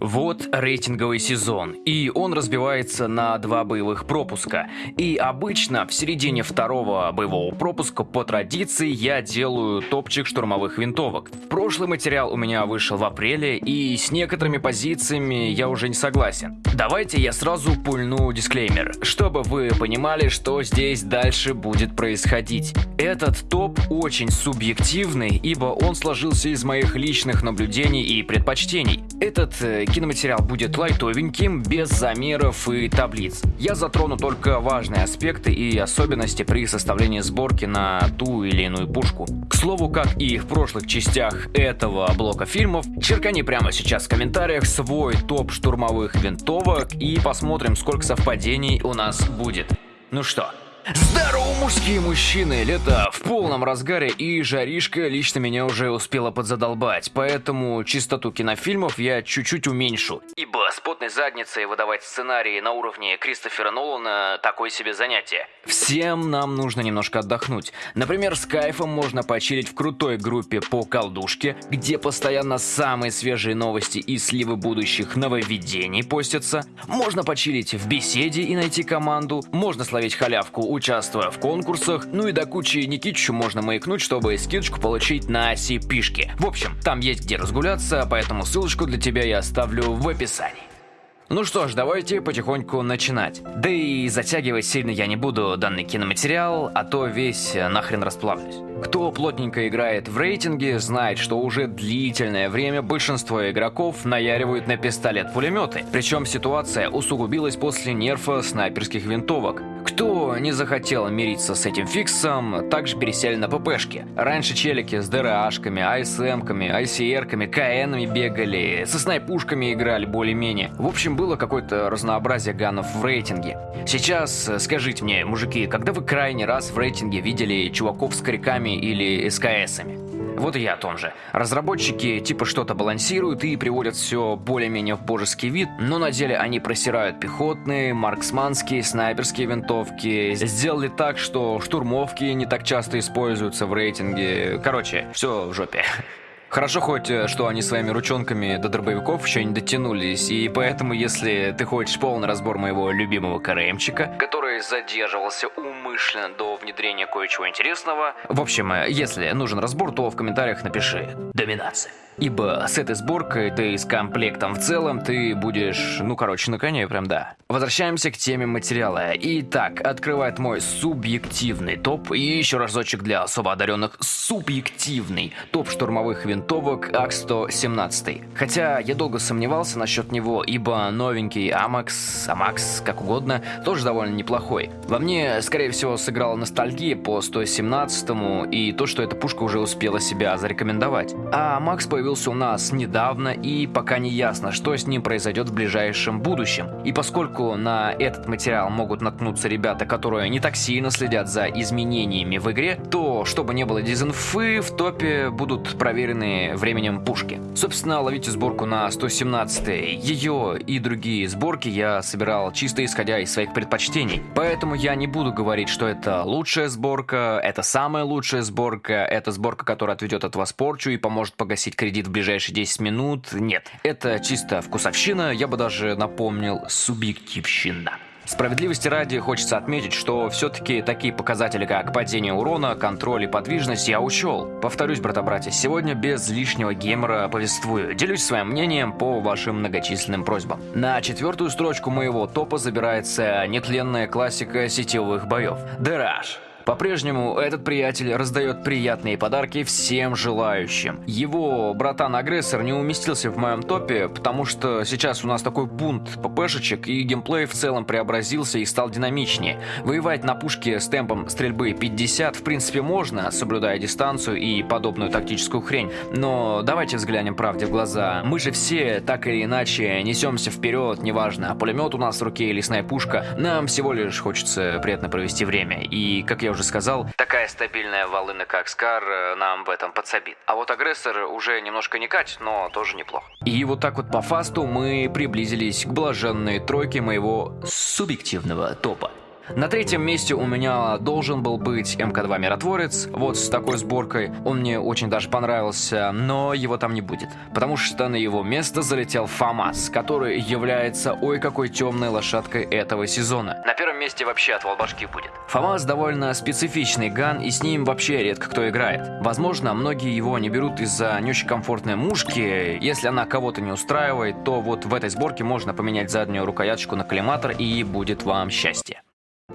Вот рейтинговый сезон, и он разбивается на два боевых пропуска. И обычно в середине второго боевого пропуска по традиции я делаю топчик штурмовых винтовок. Прошлый материал у меня вышел в апреле, и с некоторыми позициями я уже не согласен. Давайте я сразу пульну дисклеймер, чтобы вы понимали, что здесь дальше будет происходить. Этот топ очень субъективный, ибо он сложился из моих личных наблюдений и предпочтений. Этот э, киноматериал будет лайтовеньким, без замеров и таблиц. Я затрону только важные аспекты и особенности при составлении сборки на ту или иную пушку. К слову, как и в прошлых частях этого блока фильмов, черкани прямо сейчас в комментариях свой топ штурмовых винтовок и посмотрим, сколько совпадений у нас будет. Ну что, Здорово, мужские мужчины! Лето в полном разгаре, и жаришка лично меня уже успела подзадолбать, поэтому чистоту кинофильмов я чуть-чуть уменьшу. Ибо с задницей выдавать сценарии на уровне Кристофера Нолана – такое себе занятие. Всем нам нужно немножко отдохнуть. Например, с кайфом можно почилить в крутой группе по колдушке, где постоянно самые свежие новости и сливы будущих нововведений постятся. Можно почилить в беседе и найти команду. Можно словить халявку участвуя в конкурсах, ну и до кучи Никитичу можно маякнуть, чтобы скидочку получить на CP-шки. В общем, там есть где разгуляться, поэтому ссылочку для тебя я оставлю в описании. Ну что ж, давайте потихоньку начинать. Да и затягивать сильно я не буду данный киноматериал, а то весь нахрен расплавлюсь. Кто плотненько играет в рейтинге, знает, что уже длительное время большинство игроков наяривают на пистолет-пулеметы. Причем ситуация усугубилась после нерфа снайперских винтовок. Кто не захотел мириться с этим фиксом, также пересели на ППшки. Раньше челики с ДРАшками, АСМками, ICR-ками, КНами бегали, со снайпушками играли более-менее. В общем, было какое-то разнообразие ганов в рейтинге. Сейчас скажите мне, мужики, когда вы крайний раз в рейтинге видели чуваков с коряками или СКСами? Вот и я о том же. Разработчики типа что-то балансируют и приводят все более-менее в божеский вид, но на деле они просирают пехотные, марксманские, снайперские винтовки, сделали так, что штурмовки не так часто используются в рейтинге. Короче, все в жопе. Хорошо хоть, э, что они своими ручонками до дробовиков еще не дотянулись, и поэтому, если ты хочешь полный разбор моего любимого КРМчика, который задерживался умышленно до внедрения кое-чего интересного, в общем, э, если нужен разбор, то в комментариях напиши «Доминация». Ибо с этой сборкой, да и с комплектом в целом, ты будешь, ну короче, на коне прям да. Возвращаемся к теме материала. Итак, открывает мой субъективный топ и еще разочек для особо одаренных субъективный топ штурмовых винтовок АК-117. Хотя я долго сомневался насчет него, ибо новенький Амакс, Амакс, как угодно, тоже довольно неплохой. Во мне, скорее всего, сыграла ностальгия по 117 и то, что эта пушка уже успела себя зарекомендовать. А Амакс появился появился у нас недавно и пока не ясно, что с ним произойдет в ближайшем будущем. И поскольку на этот материал могут наткнуться ребята, которые не так сильно следят за изменениями в игре, то, чтобы не было дизинфы, в топе будут проверены временем пушки. Собственно, ловите сборку на 117 Ее и другие сборки я собирал чисто исходя из своих предпочтений. Поэтому я не буду говорить, что это лучшая сборка, это самая лучшая сборка, это сборка, которая отведет от вас порчу и поможет погасить кредит сидит в ближайшие 10 минут. Нет, это чисто вкусовщина, я бы даже напомнил субъективщина. Справедливости ради хочется отметить, что все-таки такие показатели, как падение урона, контроль и подвижность я учел. Повторюсь, брата-братья, сегодня без лишнего геймера повествую. Делюсь своим мнением по вашим многочисленным просьбам. На четвертую строчку моего топа забирается нетленная классика сетевых боев. Дэраж. По-прежнему этот приятель раздает приятные подарки всем желающим. Его братан-агрессор не уместился в моем топе, потому что сейчас у нас такой бунт ППшечек и геймплей в целом преобразился и стал динамичнее. Воевать на пушке с темпом стрельбы 50 в принципе можно, соблюдая дистанцию и подобную тактическую хрень, но давайте взглянем правде в глаза. Мы же все так или иначе несемся вперед, неважно, пулемет у нас в руке или снайпушка, нам всего лишь хочется приятно провести время. И, как я уже уже сказал, такая стабильная волына, как Скар, э, нам в этом подсобит. А вот агрессор уже немножко не катит, но тоже неплохо. И вот так вот по фасту мы приблизились к блаженной тройке моего субъективного топа. На третьем месте у меня должен был быть МК-2 Миротворец, вот с такой сборкой. Он мне очень даже понравился, но его там не будет. Потому что на его место залетел ФАМАС, который является ой какой темной лошадкой этого сезона. На первом месте вообще отвал башки будет. ФАМАС довольно специфичный ган, и с ним вообще редко кто играет. Возможно, многие его не берут из-за не очень комфортной мушки. Если она кого-то не устраивает, то вот в этой сборке можно поменять заднюю рукояточку на коллиматор и будет вам счастье.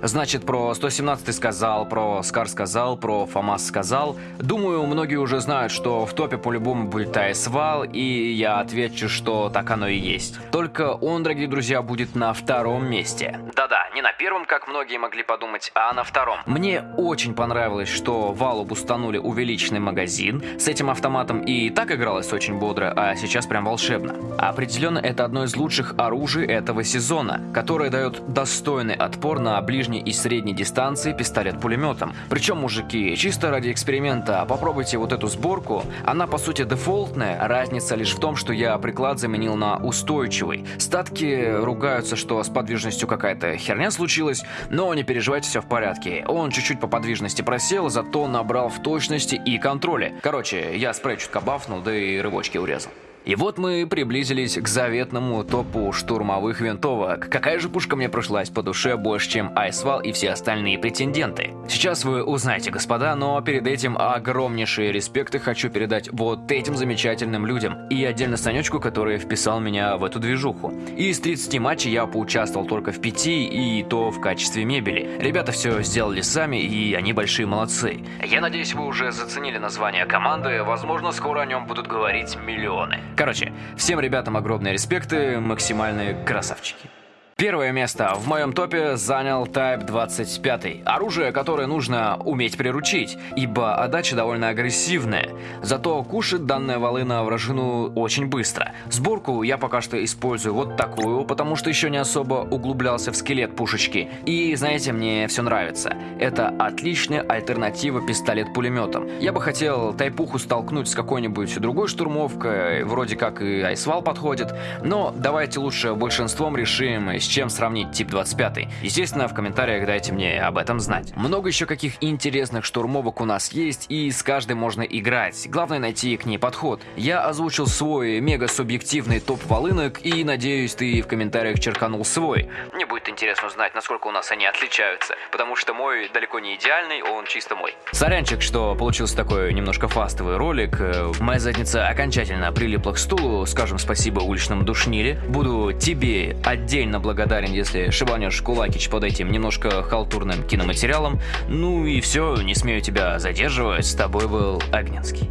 Значит, про 117 сказал, про Скар сказал, про ФАМАС сказал. Думаю, многие уже знают, что в топе по-любому будет Айсвал, и я отвечу, что так оно и есть. Только он, дорогие друзья, будет на втором месте. Да-да, не на первом, как многие могли подумать, а на втором. Мне очень понравилось, что Валу бустанули увеличенный магазин с этим автоматом, и так игралось очень бодро, а сейчас прям волшебно. Определенно, это одно из лучших оружий этого сезона, которое дает достойный отпор на ближнем ближней и средней дистанции пистолет-пулеметом. Причем, мужики, чисто ради эксперимента, попробуйте вот эту сборку. Она, по сути, дефолтная, разница лишь в том, что я приклад заменил на устойчивый. Статки ругаются, что с подвижностью какая-то херня случилась, но не переживайте, все в порядке. Он чуть-чуть по подвижности просел, зато набрал в точности и контроле. Короче, я спрей чутка бафнул, да и рывочки урезал. И вот мы приблизились к заветному топу штурмовых винтовок. Какая же пушка мне пришлась по душе больше, чем Айсвал и все остальные претенденты? Сейчас вы узнаете, господа, но перед этим огромнейшие респекты хочу передать вот этим замечательным людям. И отдельно Санечку, который вписал меня в эту движуху. Из 30 матчей я поучаствовал только в 5, и то в качестве мебели. Ребята все сделали сами, и они большие молодцы. Я надеюсь, вы уже заценили название команды, возможно, скоро о нем будут говорить миллионы. Короче, всем ребятам огромные респекты, максимальные красавчики. Первое место в моем топе занял Type 25. Оружие, которое нужно уметь приручить, ибо отдача довольно агрессивная. Зато кушает данная волына вражину очень быстро. Сборку я пока что использую вот такую, потому что еще не особо углублялся в скелет пушечки. И знаете, мне все нравится. Это отличная альтернатива пистолет-пулеметам. Я бы хотел тайпуху столкнуть с какой-нибудь другой штурмовкой, вроде как и Айсвал подходит, но давайте лучше большинством решим, с чем сравнить тип 25. Естественно, в комментариях дайте мне об этом знать. Много еще каких интересных штурмовок у нас есть, и с каждой можно играть. Главное найти к ней подход. Я озвучил свой мега-субъективный топ волынок, и надеюсь, ты в комментариях черканул свой. Мне будет интересно узнать, насколько у нас они отличаются, потому что мой далеко не идеальный, он чисто мой. Сорянчик, что получился такой немножко фастовый ролик. Моя задница окончательно прилипла к стулу, скажем спасибо уличному душниле. Буду тебе отдельно благодарен благодарен, если шибанешь кулакич под этим немножко халтурным киноматериалом. Ну и все, не смею тебя задерживать, с тобой был Огненский.